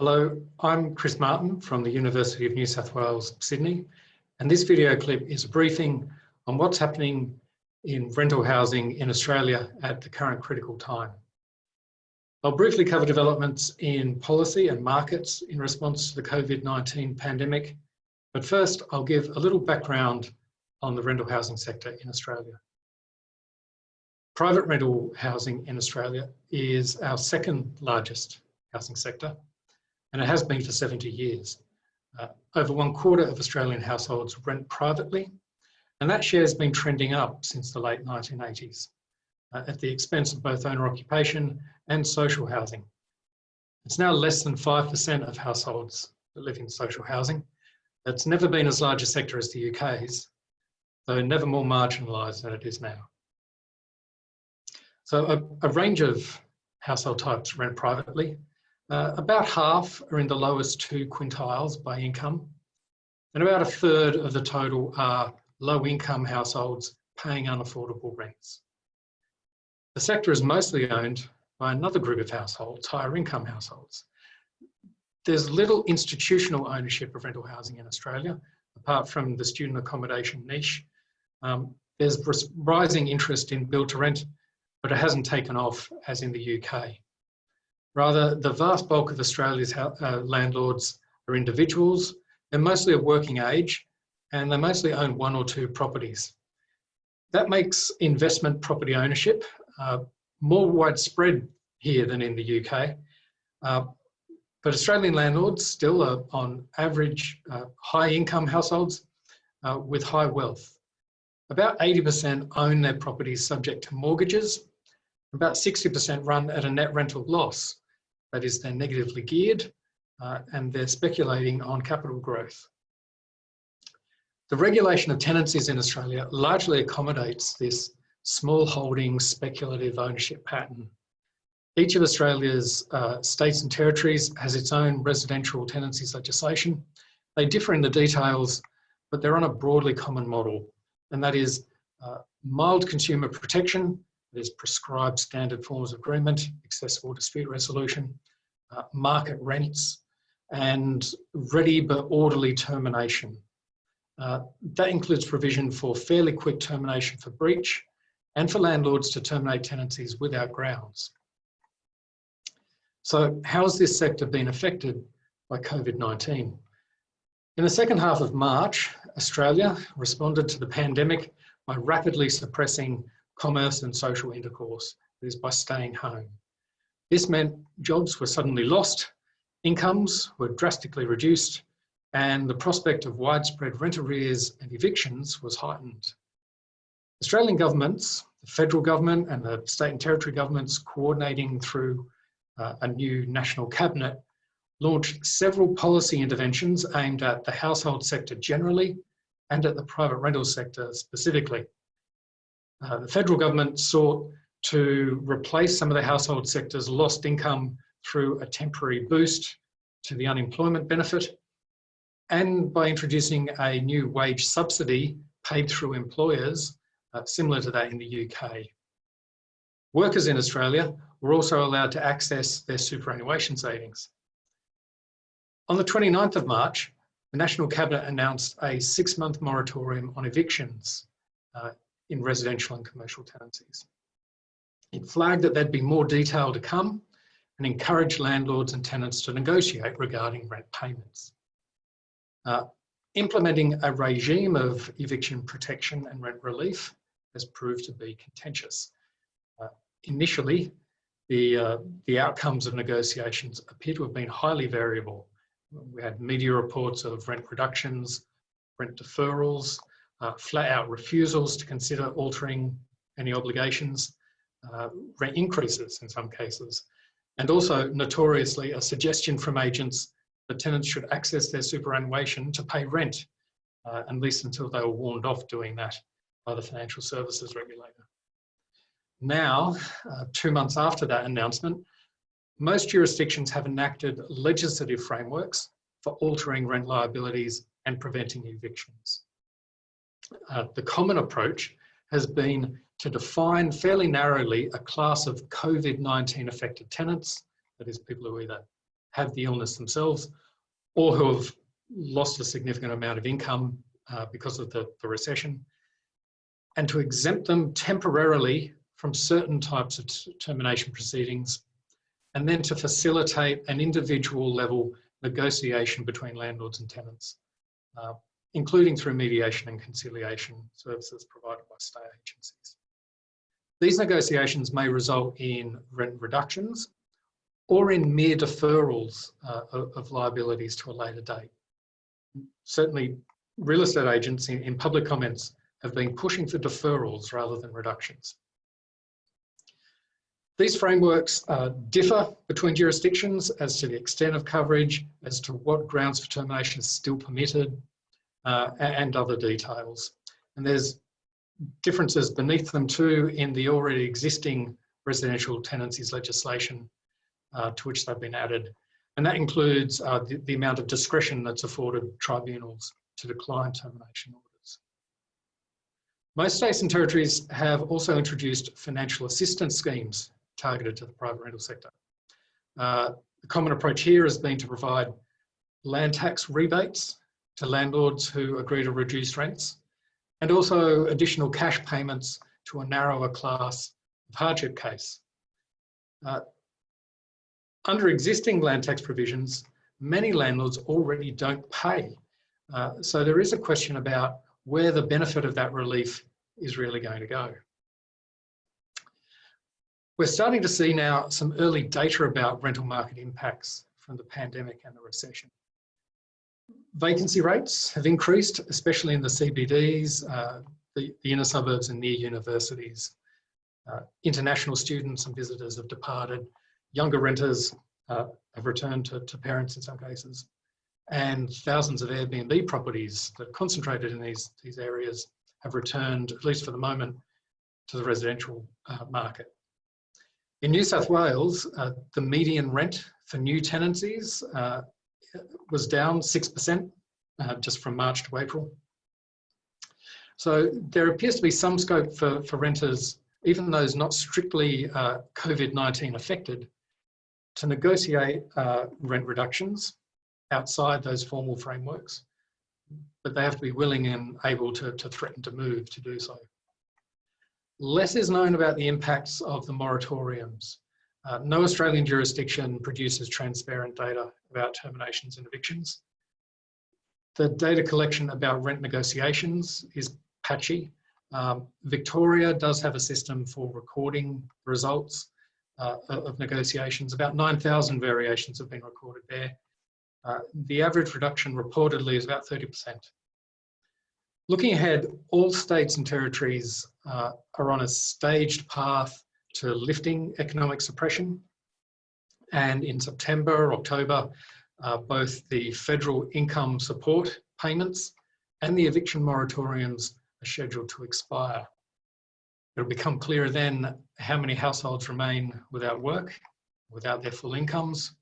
Hello, I'm Chris Martin from the University of New South Wales, Sydney, and this video clip is a briefing on what's happening in rental housing in Australia at the current critical time. I'll briefly cover developments in policy and markets in response to the COVID-19 pandemic, but first I'll give a little background on the rental housing sector in Australia. Private rental housing in Australia is our second largest housing sector and it has been for 70 years. Uh, over one quarter of Australian households rent privately, and that share has been trending up since the late 1980s uh, at the expense of both owner occupation and social housing. It's now less than 5% of households that live in social housing. It's never been as large a sector as the UK's, though never more marginalised than it is now. So a, a range of household types rent privately, uh, about half are in the lowest two quintiles by income, and about a third of the total are low income households paying unaffordable rents. The sector is mostly owned by another group of households, higher income households. There's little institutional ownership of rental housing in Australia, apart from the student accommodation niche. Um, there's rising interest in build to rent, but it hasn't taken off as in the UK. Rather, the vast bulk of Australia's uh, landlords are individuals. They're mostly of working age and they mostly own one or two properties. That makes investment property ownership uh, more widespread here than in the UK. Uh, but Australian landlords still are on average uh, high income households uh, with high wealth. About 80% own their properties subject to mortgages. About 60% run at a net rental loss that is they're negatively geared uh, and they're speculating on capital growth. The regulation of tenancies in Australia largely accommodates this small holding speculative ownership pattern. Each of Australia's uh, states and territories has its own residential tenancies legislation. They differ in the details, but they're on a broadly common model, and that is uh, mild consumer protection there's prescribed standard forms of agreement, accessible dispute resolution, uh, market rents, and ready but orderly termination. Uh, that includes provision for fairly quick termination for breach and for landlords to terminate tenancies without grounds. So how has this sector been affected by COVID-19? In the second half of March, Australia responded to the pandemic by rapidly suppressing commerce and social intercourse, is by staying home. This meant jobs were suddenly lost, incomes were drastically reduced, and the prospect of widespread rent arrears and evictions was heightened. Australian governments, the federal government and the state and territory governments coordinating through uh, a new national cabinet launched several policy interventions aimed at the household sector generally and at the private rental sector specifically. Uh, the federal government sought to replace some of the household sector's lost income through a temporary boost to the unemployment benefit and by introducing a new wage subsidy paid through employers uh, similar to that in the UK. Workers in Australia were also allowed to access their superannuation savings. On the 29th of March, the National Cabinet announced a six-month moratorium on evictions uh, in residential and commercial tenancies. It flagged that there'd be more detail to come and encouraged landlords and tenants to negotiate regarding rent payments. Uh, implementing a regime of eviction protection and rent relief has proved to be contentious. Uh, initially, the, uh, the outcomes of negotiations appear to have been highly variable. We had media reports of rent reductions, rent deferrals, uh, flat out refusals to consider altering any obligations, uh, rent increases in some cases, and also notoriously a suggestion from agents that tenants should access their superannuation to pay rent, uh, at least until they were warned off doing that by the financial services regulator. Now, uh, two months after that announcement, most jurisdictions have enacted legislative frameworks for altering rent liabilities and preventing evictions uh, the common approach has been to define fairly narrowly a class of COVID-19 affected tenants, that is people who either have the illness themselves or who have lost a significant amount of income uh, because of the, the recession, and to exempt them temporarily from certain types of termination proceedings, and then to facilitate an individual level negotiation between landlords and tenants, uh, including through mediation and conciliation services provided by state agencies. These negotiations may result in rent reductions or in mere deferrals uh, of, liabilities to a later date. Certainly real estate agents in, in public comments have been pushing for deferrals rather than reductions. These frameworks uh, differ between jurisdictions as to the extent of coverage, as to what grounds for termination is still permitted, uh, and other details. And there's differences beneath them too in the already existing residential tenancies legislation uh, to which they've been added. And that includes uh, the, the amount of discretion that's afforded tribunals to decline termination orders. Most states and territories have also introduced financial assistance schemes targeted to the private rental sector. Uh, the common approach here has been to provide land tax rebates to landlords who agree to reduce rents and also additional cash payments to a narrower class of hardship case. Uh, under existing land tax provisions, many landlords already don't pay. Uh, so there is a question about where the benefit of that relief is really going to go. We're starting to see now some early data about rental market impacts from the pandemic and the recession. Vacancy rates have increased, especially in the CBDs, uh, the, the, inner suburbs and near universities. Uh, international students and visitors have departed. Younger renters uh, have returned to, to parents in some cases and thousands of Airbnb properties that concentrated in these, these areas have returned, at least for the moment, to the residential uh, market. In New South Wales, uh, the median rent for new tenancies uh, was down 6% uh, just from March to April. So there appears to be some scope for, for renters, even those not strictly uh, COVID-19 affected, to negotiate uh, rent reductions outside those formal frameworks, but they have to be willing and able to, to threaten to move to do so. Less is known about the impacts of the moratoriums. Uh, no Australian jurisdiction produces transparent data about terminations and evictions. The data collection about rent negotiations is patchy. Um, Victoria does have a system for recording results uh, of negotiations. About 9,000 variations have been recorded there. Uh, the average reduction reportedly is about 30%. Looking ahead, all states and territories uh, are on a staged path to lifting economic suppression. And in September, October, uh, both the federal income support payments and the eviction moratoriums are scheduled to expire. It'll become clearer then how many households remain without work, without their full incomes,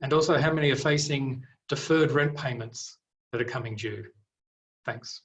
and also how many are facing deferred rent payments that are coming due. Thanks.